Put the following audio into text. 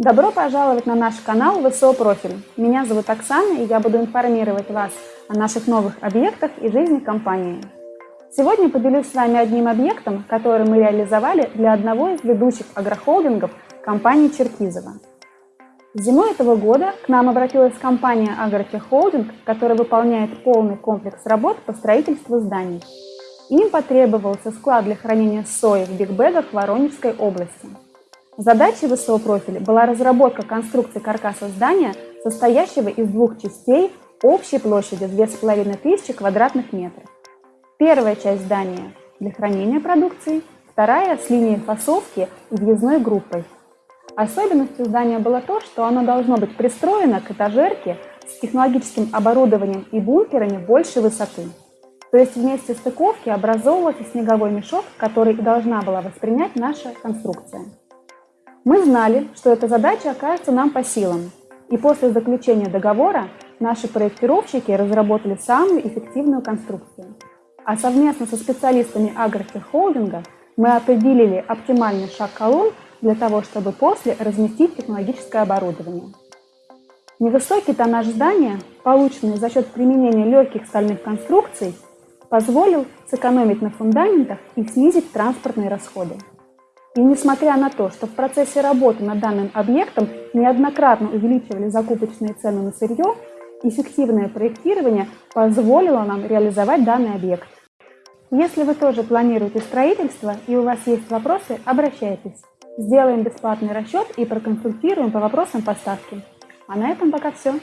Добро пожаловать на наш канал ВСО Профиль. Меня зовут Оксана, и я буду информировать вас о наших новых объектах и жизни компании. Сегодня поделюсь с вами одним объектом, который мы реализовали для одного из ведущих агрохолдингов компании Черкизова. Зимой этого года к нам обратилась компания Агротеххолдинг, которая выполняет полный комплекс работ по строительству зданий. Им потребовался склад для хранения сои в бигбэгах в Воронежской области. Задачей ВСО профиля была разработка конструкции каркаса здания, состоящего из двух частей общей площадью 2500 квадратных метров. Первая часть здания для хранения продукции, вторая с линией фасовки и въездной группой. Особенностью здания было то, что оно должно быть пристроено к этажерке с технологическим оборудованием и бункерами большей высоты. То есть вместе стыковки образовывался снеговой мешок, который и должна была воспринять наша конструкция. Мы знали, что эта задача окажется нам по силам, и после заключения договора наши проектировщики разработали самую эффективную конструкцию. А совместно со специалистами агротеххолдинга мы определили оптимальный шаг колонн для того, чтобы после разместить технологическое оборудование. Невысокий тоннаж здания, полученный за счет применения легких стальных конструкций, позволил сэкономить на фундаментах и снизить транспортные расходы. И несмотря на то, что в процессе работы над данным объектом неоднократно увеличивали закупочные цены на сырье, эффективное проектирование позволило нам реализовать данный объект. Если вы тоже планируете строительство и у вас есть вопросы, обращайтесь. Сделаем бесплатный расчет и проконсультируем по вопросам поставки. А на этом пока все.